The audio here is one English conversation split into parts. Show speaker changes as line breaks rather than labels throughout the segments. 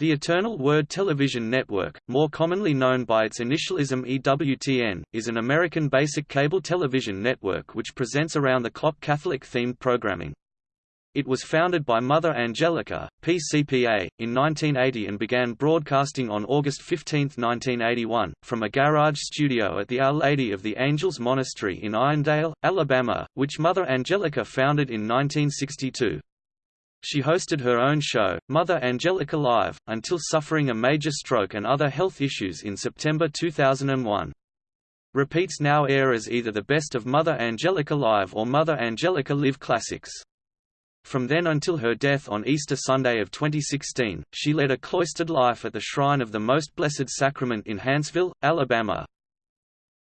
The Eternal Word Television Network, more commonly known by its initialism EWTN, is an American basic cable television network which presents around-the-clock Catholic-themed programming. It was founded by Mother Angelica, PCPA, in 1980 and began broadcasting on August 15, 1981, from a garage studio at the Our Lady of the Angels Monastery in Irondale, Alabama, which Mother Angelica founded in 1962. She hosted her own show, Mother Angelica Live, until suffering a major stroke and other health issues in September 2001. Repeats now air as either the best of Mother Angelica Live or Mother Angelica Live Classics. From then until her death on Easter Sunday of 2016, she led a cloistered life at the Shrine of the Most Blessed Sacrament in Huntsville, Alabama.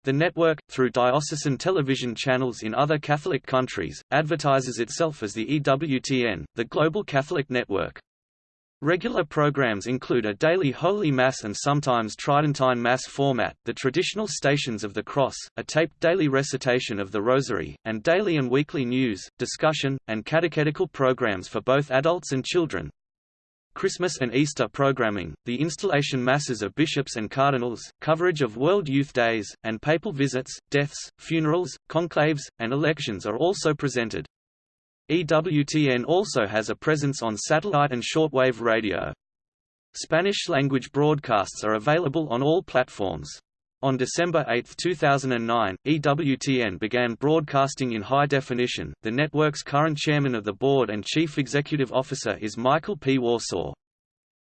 The network, through diocesan television channels in other Catholic countries, advertises itself as the EWTN, the Global Catholic Network. Regular programs include a daily Holy Mass and sometimes Tridentine Mass format, the traditional Stations of the Cross, a taped daily recitation of the Rosary, and daily and weekly news, discussion, and catechetical programs for both adults and children. Christmas and Easter programming, the installation masses of bishops and cardinals, coverage of World Youth Days, and papal visits, deaths, funerals, conclaves, and elections are also presented. EWTN also has a presence on satellite and shortwave radio. Spanish-language broadcasts are available on all platforms. On December 8, 2009, EWTN began broadcasting in high definition. The network's current chairman of the board and chief executive officer is Michael P. Warsaw.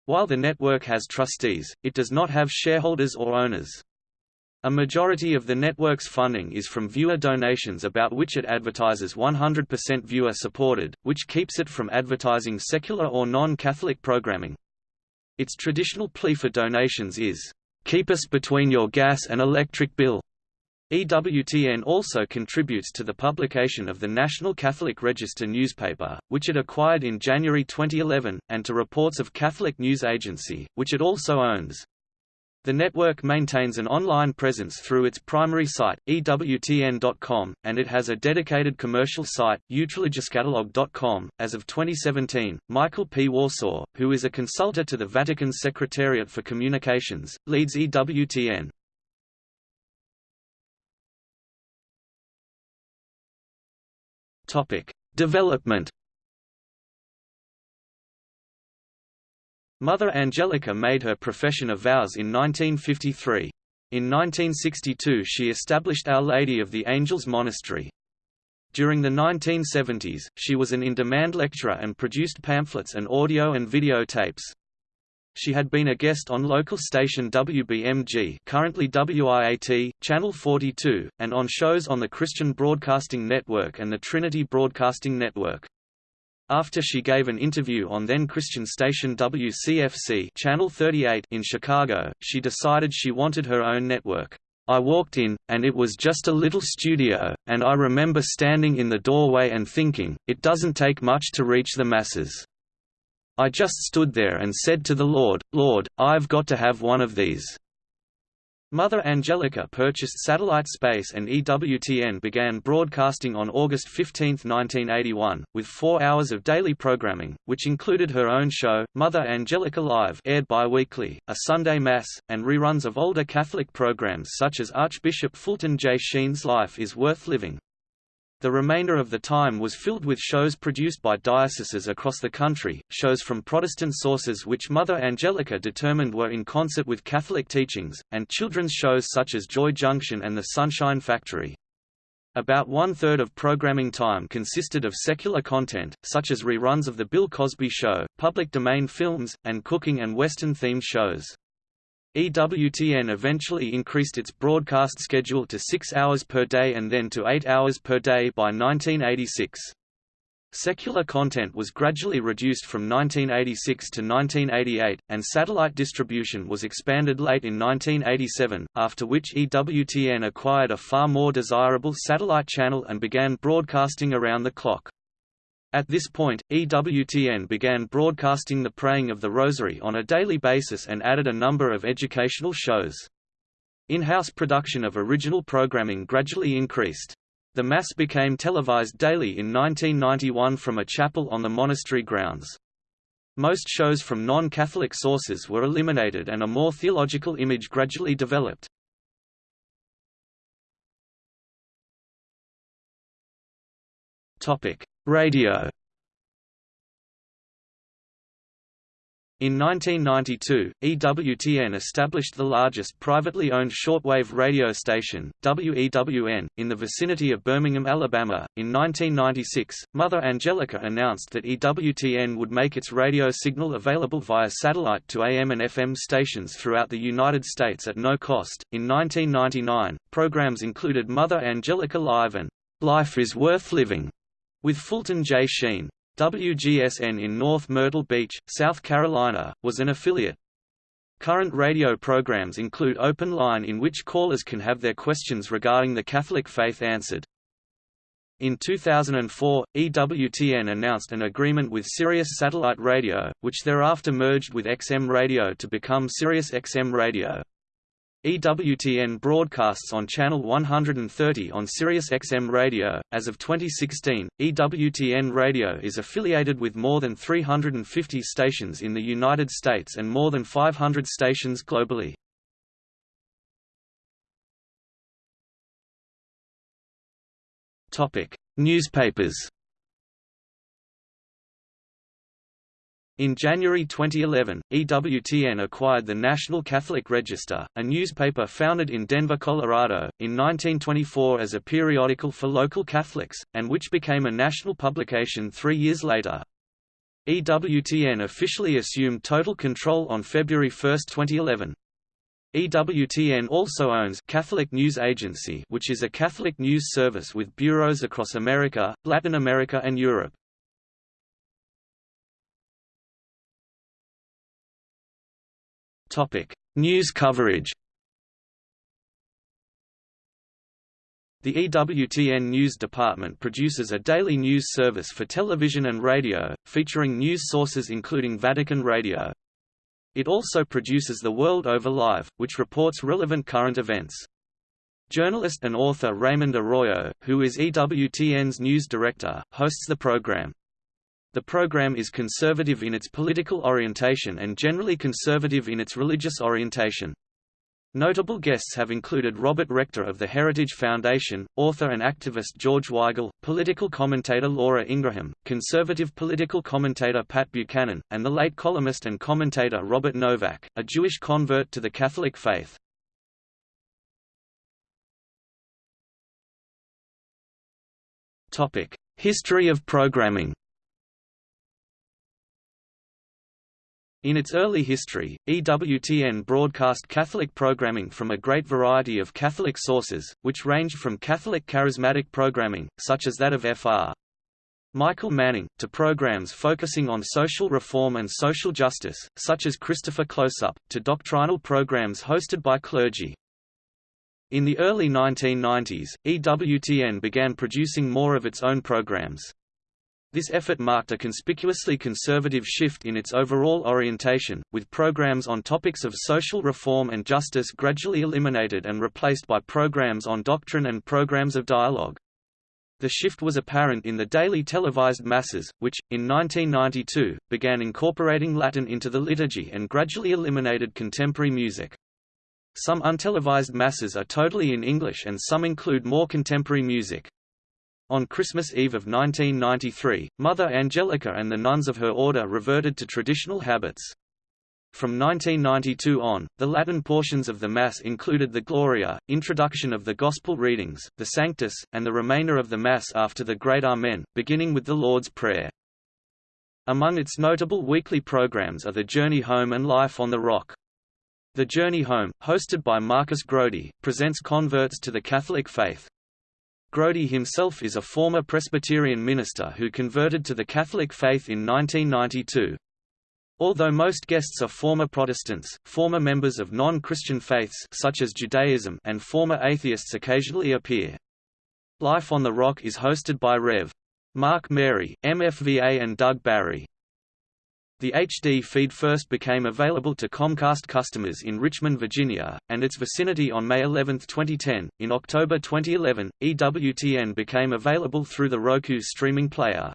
While the network has trustees, it does not have shareholders or owners. A majority of the network's funding is from viewer donations about which it advertises 100% viewer supported, which keeps it from advertising secular or non-Catholic programming. Its traditional plea for donations is, Keep us between your gas and electric bill. EWTN also contributes to the publication of the National Catholic Register newspaper, which it acquired in January 2011, and to Reports of Catholic News Agency, which it also owns. The network maintains an online presence through its primary site, EWTN.com, and it has a dedicated commercial site, utreligioscatalog.com. As of 2017, Michael P. Warsaw, who is a consultant to the Vatican's Secretariat for Communications, leads EWTN. Topic: Development Mother Angelica made her profession of vows in 1953. In 1962 she established Our Lady of the Angels Monastery. During the 1970s, she was an in-demand lecturer and produced pamphlets and audio and video tapes. She had been a guest on local station WBMG currently WIAT, Channel 42, and on shows on the Christian Broadcasting Network and the Trinity Broadcasting Network. After she gave an interview on then Christian station WCFC Channel 38 in Chicago, she decided she wanted her own network. I walked in, and it was just a little studio, and I remember standing in the doorway and thinking, it doesn't take much to reach the masses. I just stood there and said to the Lord, Lord, I've got to have one of these. Mother Angelica purchased satellite space and EWTN began broadcasting on August 15, 1981, with four hours of daily programming, which included her own show, Mother Angelica Live aired bi-weekly, a Sunday Mass, and reruns of older Catholic programs such as Archbishop Fulton J. Sheen's Life is Worth Living. The remainder of the time was filled with shows produced by dioceses across the country, shows from Protestant sources which Mother Angelica determined were in concert with Catholic teachings, and children's shows such as Joy Junction and The Sunshine Factory. About one-third of programming time consisted of secular content, such as reruns of The Bill Cosby Show, public domain films, and cooking and Western-themed shows. EWTN eventually increased its broadcast schedule to six hours per day and then to eight hours per day by 1986. Secular content was gradually reduced from 1986 to 1988, and satellite distribution was expanded late in 1987, after which EWTN acquired a far more desirable satellite channel and began broadcasting around the clock. At this point, EWTN began broadcasting the praying of the Rosary on a daily basis and added a number of educational shows. In-house production of original programming gradually increased. The Mass became televised daily in 1991 from a chapel on the monastery grounds. Most shows from non-Catholic sources were eliminated and a more theological image gradually developed. Radio In 1992, EWTN established the largest privately owned shortwave radio station, WEWN, in the vicinity of Birmingham, Alabama. In 1996, Mother Angelica announced that EWTN would make its radio signal available via satellite to AM and FM stations throughout the United States at no cost. In 1999, programs included Mother Angelica Live and Life is Worth Living with Fulton J. Sheen. WGSN in North Myrtle Beach, South Carolina, was an affiliate. Current radio programs include Open Line in which callers can have their questions regarding the Catholic faith answered. In 2004, EWTN announced an agreement with Sirius Satellite Radio, which thereafter merged with XM Radio to become Sirius XM Radio. EWTN broadcasts on channel 130 on Sirius XM radio. As of 2016, EWTN Radio is affiliated with more than 350 stations in the United States and more than 500 stations globally. Topic: Newspapers In January 2011, EWTN acquired the National Catholic Register, a newspaper founded in Denver, Colorado, in 1924 as a periodical for local Catholics, and which became a national publication three years later. EWTN officially assumed total control on February 1, 2011. EWTN also owns Catholic News Agency which is a Catholic news service with bureaus across America, Latin America and Europe. News coverage. The EWTN News Department produces a daily news service for television and radio, featuring news sources including Vatican Radio. It also produces The World Over Live, which reports relevant current events. Journalist and author Raymond Arroyo, who is EWTN's news director, hosts the program. The program is conservative in its political orientation and generally conservative in its religious orientation. Notable guests have included Robert Rector of the Heritage Foundation, author and activist George Weigel, political commentator Laura Ingraham, conservative political commentator Pat Buchanan, and the late columnist and commentator Robert Novak, a Jewish convert to the Catholic faith. History of programming In its early history, EWTN broadcast Catholic programming from a great variety of Catholic sources, which ranged from Catholic charismatic programming, such as that of Fr. Michael Manning, to programs focusing on social reform and social justice, such as Christopher Closeup, to doctrinal programs hosted by clergy. In the early 1990s, EWTN began producing more of its own programs. This effort marked a conspicuously conservative shift in its overall orientation, with programs on topics of social reform and justice gradually eliminated and replaced by programs on doctrine and programs of dialogue. The shift was apparent in the daily televised masses, which, in 1992, began incorporating Latin into the liturgy and gradually eliminated contemporary music. Some untelevised masses are totally in English and some include more contemporary music. On Christmas Eve of 1993, Mother Angelica and the nuns of her order reverted to traditional habits. From 1992 on, the Latin portions of the Mass included the Gloria, introduction of the Gospel readings, the Sanctus, and the remainder of the Mass after the Great Amen, beginning with the Lord's Prayer. Among its notable weekly programs are The Journey Home and Life on the Rock. The Journey Home, hosted by Marcus Grodi, presents converts to the Catholic faith. Grodi himself is a former Presbyterian minister who converted to the Catholic faith in 1992. Although most guests are former Protestants, former members of non-Christian faiths such as Judaism and former atheists occasionally appear. Life on the Rock is hosted by Rev. Mark Mary, MFVA and Doug Barry. The HD feed first became available to Comcast customers in Richmond, Virginia, and its vicinity on May 11, 2010. In October 2011, EWTN became available through the Roku streaming player.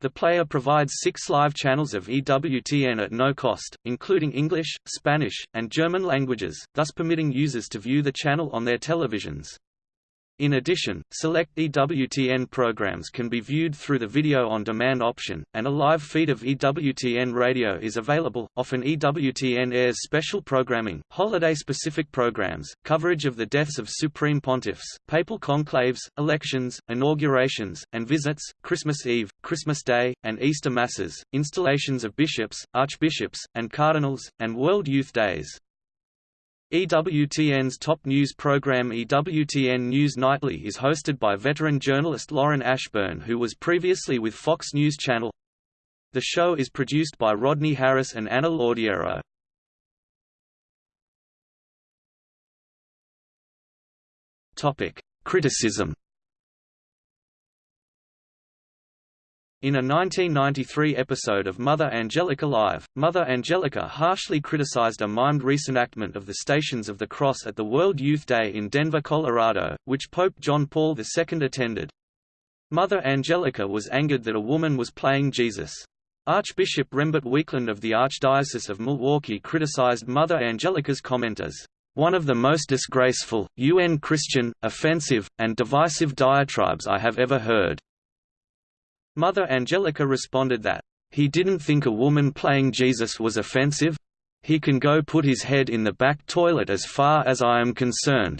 The player provides six live channels of EWTN at no cost, including English, Spanish, and German languages, thus permitting users to view the channel on their televisions. In addition, select EWTN programs can be viewed through the video on demand option, and a live feed of EWTN radio is available. Often EWTN airs special programming, holiday-specific programs, coverage of the deaths of supreme pontiffs, papal conclaves, elections, inaugurations, and visits, Christmas Eve, Christmas Day, and Easter Masses, installations of bishops, archbishops, and cardinals, and World Youth Days. EWTN's top news program EWTN News Nightly is hosted by veteran journalist Lauren Ashburn who was previously with Fox News Channel. The show is produced by Rodney Harris and Anna Laudiero. Criticism In a 1993 episode of Mother Angelica Live, Mother Angelica harshly criticized a mimed reenactment of the Stations of the Cross at the World Youth Day in Denver, Colorado, which Pope John Paul II attended. Mother Angelica was angered that a woman was playing Jesus. Archbishop Rembert Weakland of the Archdiocese of Milwaukee criticized Mother Angelica's comment as one of the most disgraceful, UN Christian, offensive, and divisive diatribes I have ever heard. Mother Angelica responded that, "...he didn't think a woman playing Jesus was offensive? He can go put his head in the back toilet as far as I am concerned."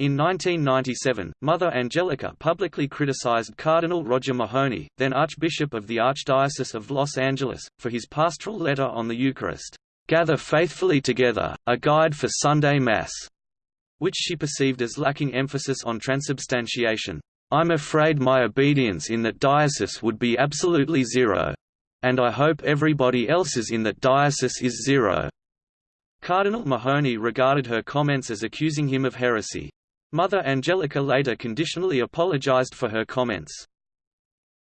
In 1997, Mother Angelica publicly criticized Cardinal Roger Mahony, then Archbishop of the Archdiocese of Los Angeles, for his pastoral letter on the Eucharist, "'Gather Faithfully Together, a Guide for Sunday Mass'", which she perceived as lacking emphasis on transubstantiation. I'm afraid my obedience in that diocese would be absolutely zero. And I hope everybody else's in that diocese is zero." Cardinal Mahony regarded her comments as accusing him of heresy. Mother Angelica later conditionally apologized for her comments.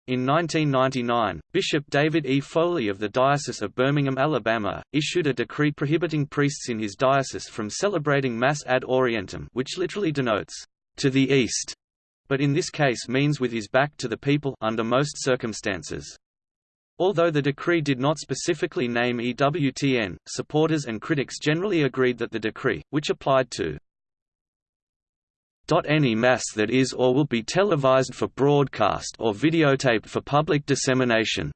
In 1999, Bishop David E. Foley of the Diocese of Birmingham, Alabama, issued a decree prohibiting priests in his diocese from celebrating Mass ad orientem which literally denotes, to the east, but in this case means with his back to the people under most circumstances. Although the decree did not specifically name EWTN, supporters and critics generally agreed that the decree, which applied to any mass that is or will be televised for broadcast or videotaped for public dissemination,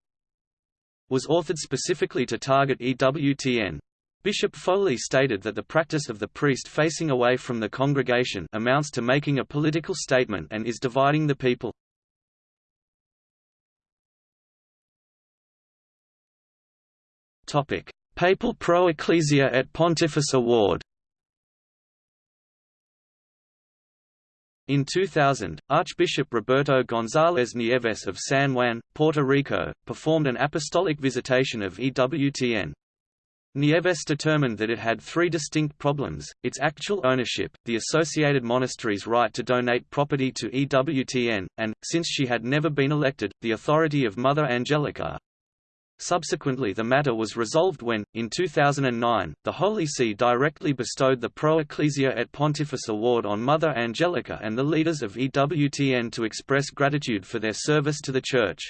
was authored specifically to target EWTN. Bishop Foley stated that the practice of the priest facing away from the congregation amounts to making a political statement and is dividing the people. Topic: Papal Pro Ecclesia et Pontifice Award In 2000, Archbishop Roberto González Nieves of San Juan, Puerto Rico, performed an apostolic visitation of EWTN. Nieves determined that it had three distinct problems, its actual ownership, the associated monastery's right to donate property to EWTN, and, since she had never been elected, the authority of Mother Angelica. Subsequently the matter was resolved when, in 2009, the Holy See directly bestowed the Pro Ecclesia et Pontifice Award on Mother Angelica and the leaders of EWTN to express gratitude for their service to the Church.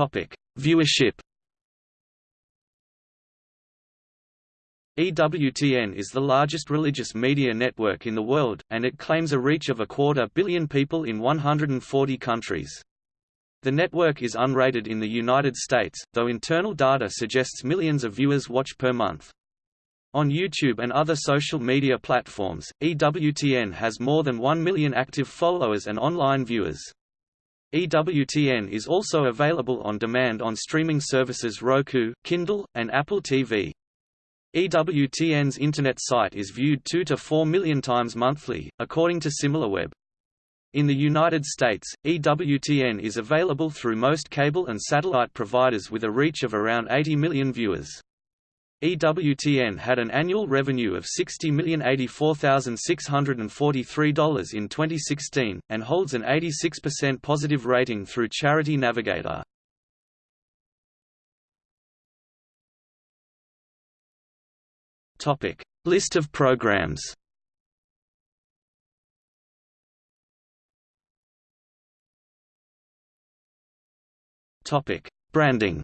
Topic: Viewership. EWTN is the largest religious media network in the world, and it claims a reach of a quarter billion people in 140 countries. The network is unrated in the United States, though internal data suggests millions of viewers watch per month. On YouTube and other social media platforms, EWTN has more than 1 million active followers and online viewers. EWTN is also available on demand on streaming services Roku, Kindle, and Apple TV. EWTN's Internet site is viewed 2 to 4 million times monthly, according to SimilarWeb. In the United States, EWTN is available through most cable and satellite providers with a reach of around 80 million viewers. EWTN had an annual revenue of $60,084,643 in 2016, and holds an 86% positive rating through Charity Navigator. List of programs Branding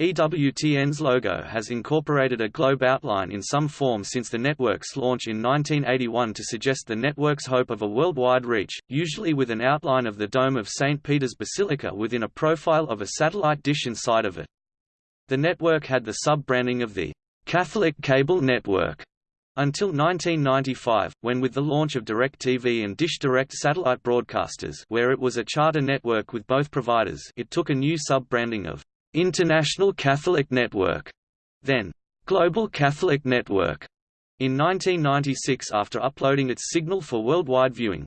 EWTN's logo has incorporated a globe outline in some form since the network's launch in 1981 to suggest the network's hope of a worldwide reach, usually with an outline of the dome of St. Peter's Basilica within a profile of a satellite dish inside of it. The network had the sub-branding of the Catholic Cable Network until 1995, when with the launch of DirecTV and Dish Direct satellite broadcasters where it was a charter network with both providers it took a new sub-branding of International Catholic Network, then Global Catholic Network, in 1996 after uploading its signal for worldwide viewing.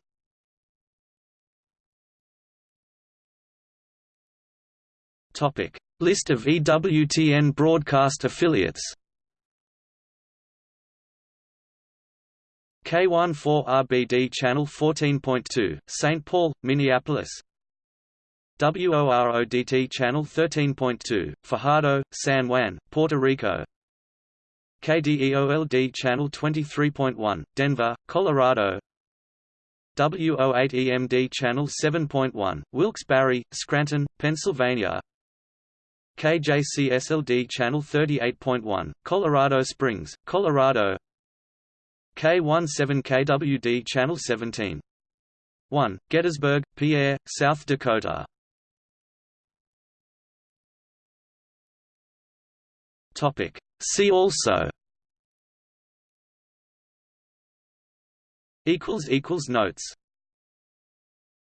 Topic: List of EWTN broadcast affiliates. K14RBD Channel 14.2, St. Paul, Minneapolis WORODT Channel 13.2, Fajardo, San Juan, Puerto Rico. KDEOLD Channel 23.1, Denver, Colorado. WO8EMD Channel 7.1, Wilkes-Barre, Scranton, Pennsylvania. KJCSLD Channel 38.1, Colorado Springs, Colorado. K17KWD Channel 17. 1, Gettysburg, Pierre, South Dakota Topic. See also Equals equals notes